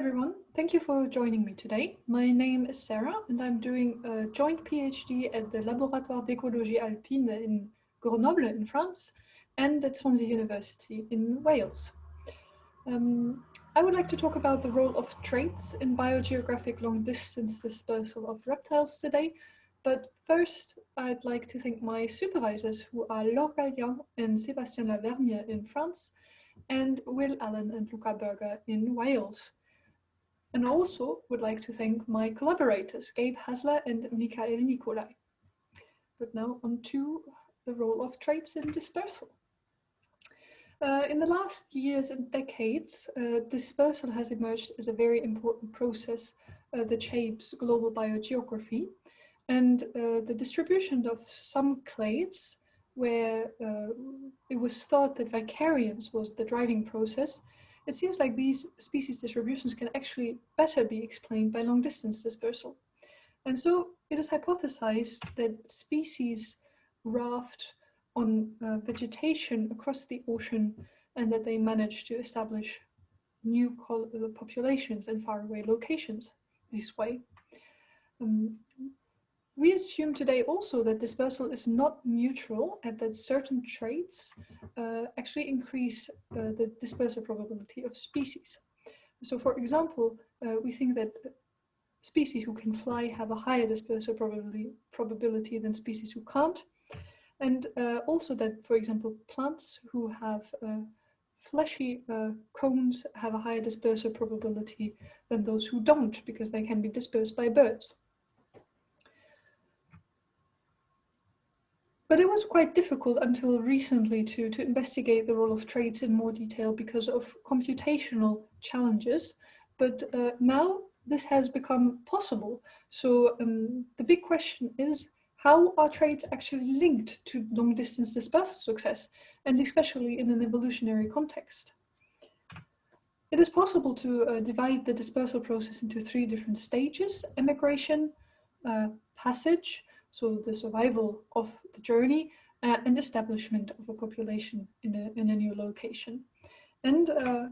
everyone, thank you for joining me today. My name is Sarah and I'm doing a joint PhD at the Laboratoire d'écologie alpine in Grenoble in France and at Swansea University in Wales. Um, I would like to talk about the role of traits in biogeographic long distance dispersal of reptiles today, but first I'd like to thank my supervisors who are Laure Gallien and Sébastien Lavergne in France and Will Allen and Luca Börger in Wales. And also would like to thank my collaborators, Gabe Hasler and Mikael Nikolai. But now on to the role of traits in dispersal. Uh, in the last years and decades, uh, dispersal has emerged as a very important process uh, that shapes global biogeography. And uh, the distribution of some clades, where uh, it was thought that vicariance was the driving process, it seems like these species distributions can actually better be explained by long distance dispersal. And so it is hypothesized that species raft on uh, vegetation across the ocean and that they manage to establish new uh, populations in faraway locations this way. Um, we assume today also that dispersal is not neutral and that certain traits uh, actually increase uh, the dispersal probability of species. So for example, uh, we think that species who can fly have a higher dispersal probability, probability than species who can't. And uh, also that, for example, plants who have uh, fleshy uh, cones have a higher dispersal probability than those who don't, because they can be dispersed by birds. But it was quite difficult until recently to, to investigate the role of traits in more detail because of computational challenges. But uh, now this has become possible. So um, the big question is, how are traits actually linked to long distance dispersal success, and especially in an evolutionary context? It is possible to uh, divide the dispersal process into three different stages, emigration, uh, passage, so the survival of the journey, uh, and establishment of a population in a, in a new location. And uh,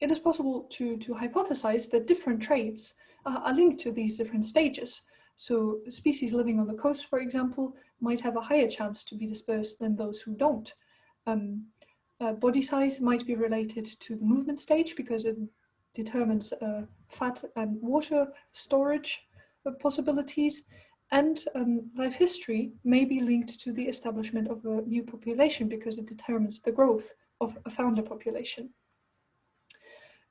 it is possible to, to hypothesize that different traits uh, are linked to these different stages. So species living on the coast, for example, might have a higher chance to be dispersed than those who don't. Um, uh, body size might be related to the movement stage because it determines uh, fat and water storage uh, possibilities. And um, life history may be linked to the establishment of a new population because it determines the growth of a founder population.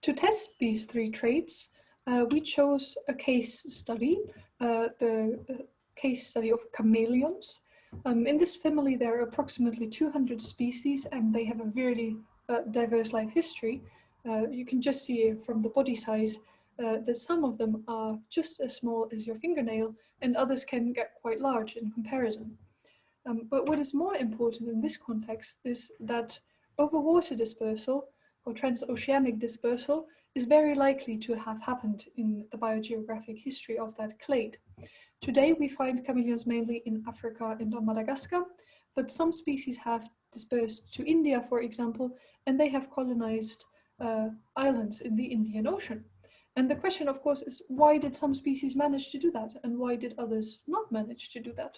To test these three traits, uh, we chose a case study uh, the uh, case study of chameleons. Um, in this family, there are approximately 200 species and they have a very uh, diverse life history. Uh, you can just see from the body size uh, that some of them are just as small as your fingernail and others can get quite large in comparison. Um, but what is more important in this context is that overwater dispersal or transoceanic dispersal is very likely to have happened in the biogeographic history of that clade. Today we find chameleons mainly in Africa and on Madagascar, but some species have dispersed to India, for example, and they have colonized uh, islands in the Indian Ocean. And the question, of course, is why did some species manage to do that and why did others not manage to do that?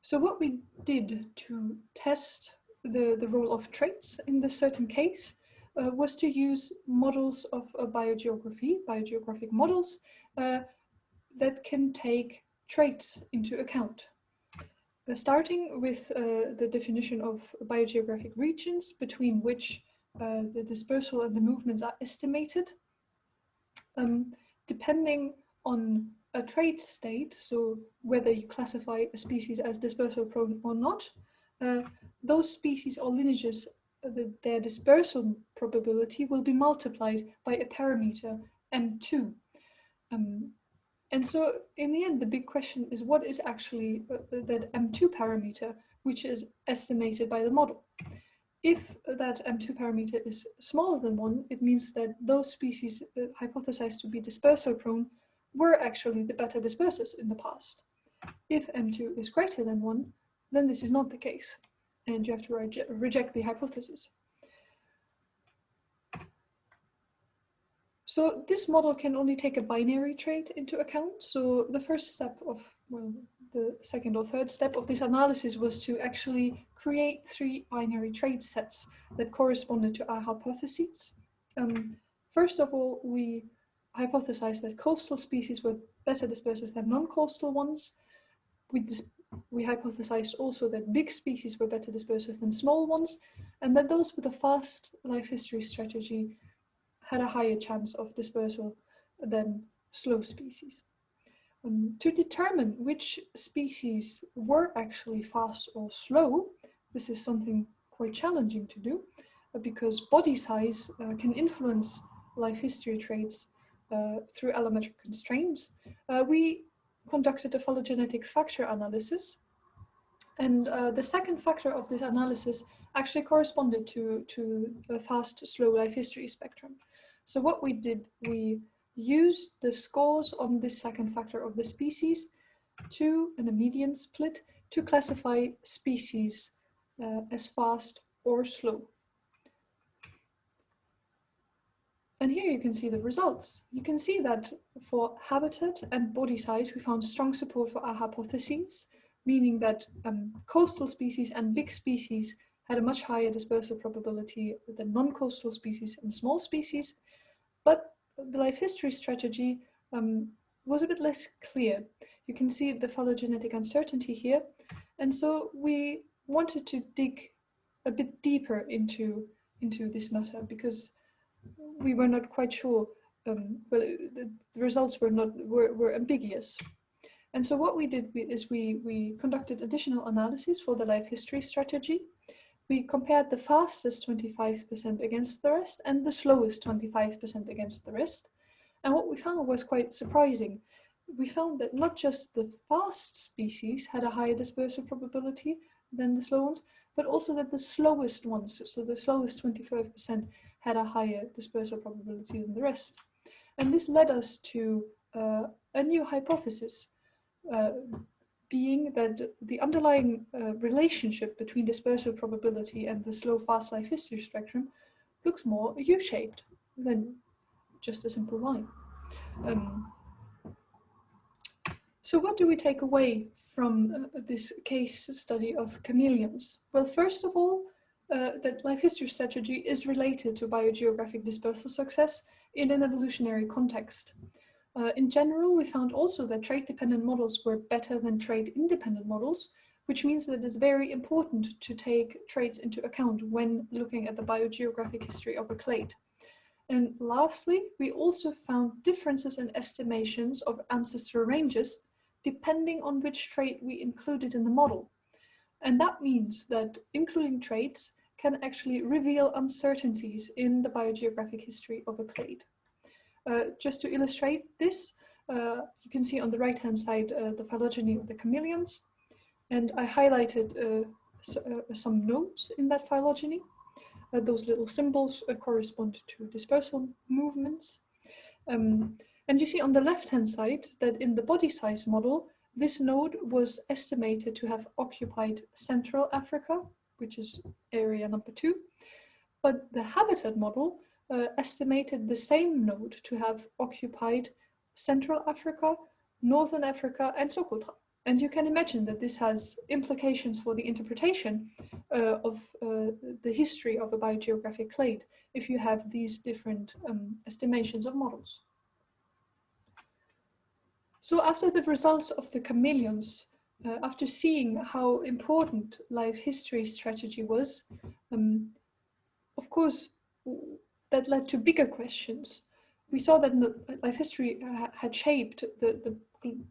So what we did to test the, the role of traits in this certain case uh, was to use models of uh, biogeography, biogeographic models uh, that can take traits into account. Uh, starting with uh, the definition of biogeographic regions between which uh, the dispersal and the movements are estimated. Um, depending on a trait state, so whether you classify a species as dispersal prone or not, those species or lineages the, their dispersal probability will be multiplied by a parameter m2. Um, and so in the end, the big question is what is actually uh, that m2 parameter, which is estimated by the model. If that m2 parameter is smaller than one, it means that those species uh, hypothesized to be dispersal prone were actually the better dispersers in the past. If m2 is greater than one, then this is not the case and you have to reje reject the hypothesis. So this model can only take a binary trait into account. So the first step of, well, the second or third step of this analysis was to actually create three binary trait sets that corresponded to our hypotheses. Um, first of all, we hypothesized that coastal species were better dispersers than non-coastal ones. We, we hypothesized also that big species were better dispersers than small ones, and that those with a fast life history strategy had a higher chance of dispersal than slow species. Um, to determine which species were actually fast or slow, this is something quite challenging to do uh, because body size uh, can influence life history traits uh, through allometric constraints. Uh, we conducted a phylogenetic factor analysis and uh, the second factor of this analysis actually corresponded to, to a fast slow life history spectrum. So what we did, we used the scores on this second factor of the species to, and a median split, to classify species uh, as fast or slow. And here you can see the results. You can see that for habitat and body size, we found strong support for our hypotheses, meaning that um, coastal species and big species had a much higher dispersal probability than non-coastal species and small species. But the life history strategy um, was a bit less clear. You can see the phylogenetic uncertainty here. And so we wanted to dig a bit deeper into, into this matter because we were not quite sure. Um, well, the, the, results were not were, were ambiguous. And so what we did is we, we conducted additional analysis for the life history strategy we compared the fastest 25% against the rest and the slowest 25% against the rest. And what we found was quite surprising. We found that not just the fast species had a higher dispersal probability than the slow ones, but also that the slowest ones, so the slowest 25%, had a higher dispersal probability than the rest. And this led us to uh, a new hypothesis. Uh, being that the underlying uh, relationship between dispersal probability and the slow fast life history spectrum looks more U-shaped than just a simple line. Um, so what do we take away from uh, this case study of chameleons? Well, first of all, uh, that life history strategy is related to biogeographic dispersal success in an evolutionary context. Uh, in general, we found also that trait-dependent models were better than trait-independent models, which means that it's very important to take traits into account when looking at the biogeographic history of a clade. And lastly, we also found differences in estimations of ancestral ranges depending on which trait we included in the model. And that means that including traits can actually reveal uncertainties in the biogeographic history of a clade. Uh, just to illustrate this, uh, you can see on the right hand side uh, the phylogeny of the chameleons. And I highlighted some nodes in that phylogeny. those little symbols correspond to dispersal movements. Um, and you see on the left-hand side that in the body size model, this node was estimated to have occupied Central Africa, which is area number two. But the habitat model uh, estimated the same node to have occupied Central Africa, Northern Africa and Socotra. And you can imagine that this has implications for the interpretation uh, of uh, the history of a biogeographic clade if you have these different um, estimations of models. So after the results of the chameleons, uh, after seeing how important life history strategy was, um, of course, that led to bigger questions. We saw that life history uh, had shaped the, the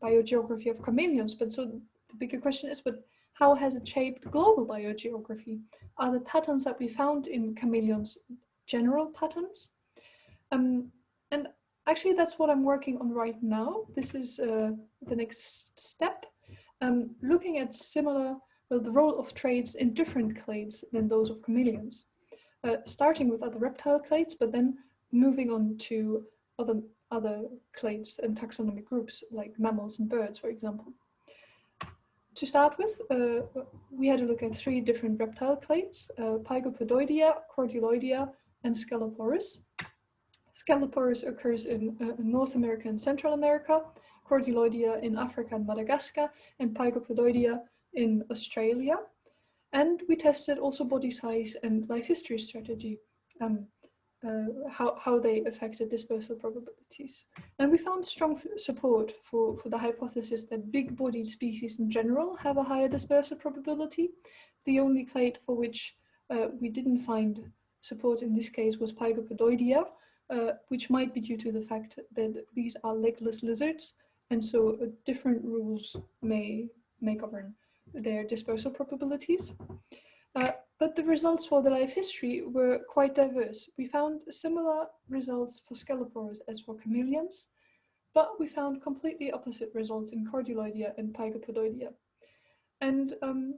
biogeography of chameleons, but so the bigger question is, but how has it shaped global biogeography? Are the patterns that we found in chameleons general patterns? Um, and actually that's what I'm working on right now. This is uh, the next step. Um, looking at similar, well, the role of traits in different clades than those of chameleons uh, starting with other reptile clades, but then moving on to other, other clades and taxonomic groups like mammals and birds, for example. To start with, uh, we had a look at three different reptile clades, uh, Pygopodoidea, Cordyloidea, and Sceloporus. Scaloporus occurs in uh, North America and Central America, Cordyloidea in Africa and Madagascar, and Pygopodoidea in Australia. And we tested also body size and life history strategy, um, uh, how, how they affected dispersal probabilities. And we found strong support for, for the hypothesis that big-bodied species in general have a higher dispersal probability. The only clade for which uh, we didn't find support in this case was Pygopodoidea, uh, which might be due to the fact that these are legless lizards, and so uh, different rules may, may govern their dispersal probabilities. Uh, but the results for the life history were quite diverse. We found similar results for Sceloporus as for chameleons, but we found completely opposite results in Cordyloidea and Pygopodoidea. And um,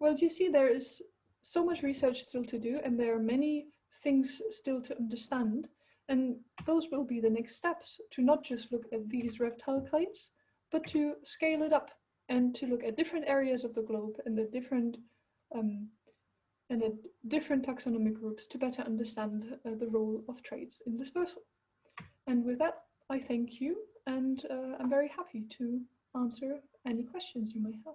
well, you see there is so much research still to do and there are many things still to understand. And those will be the next steps to not just look at these reptile clades, but to scale it up and to look at different areas of the globe and the different um, and the different taxonomic groups to better understand uh, the role of traits in dispersal. And with that, I thank you and uh, I'm very happy to answer any questions you may have.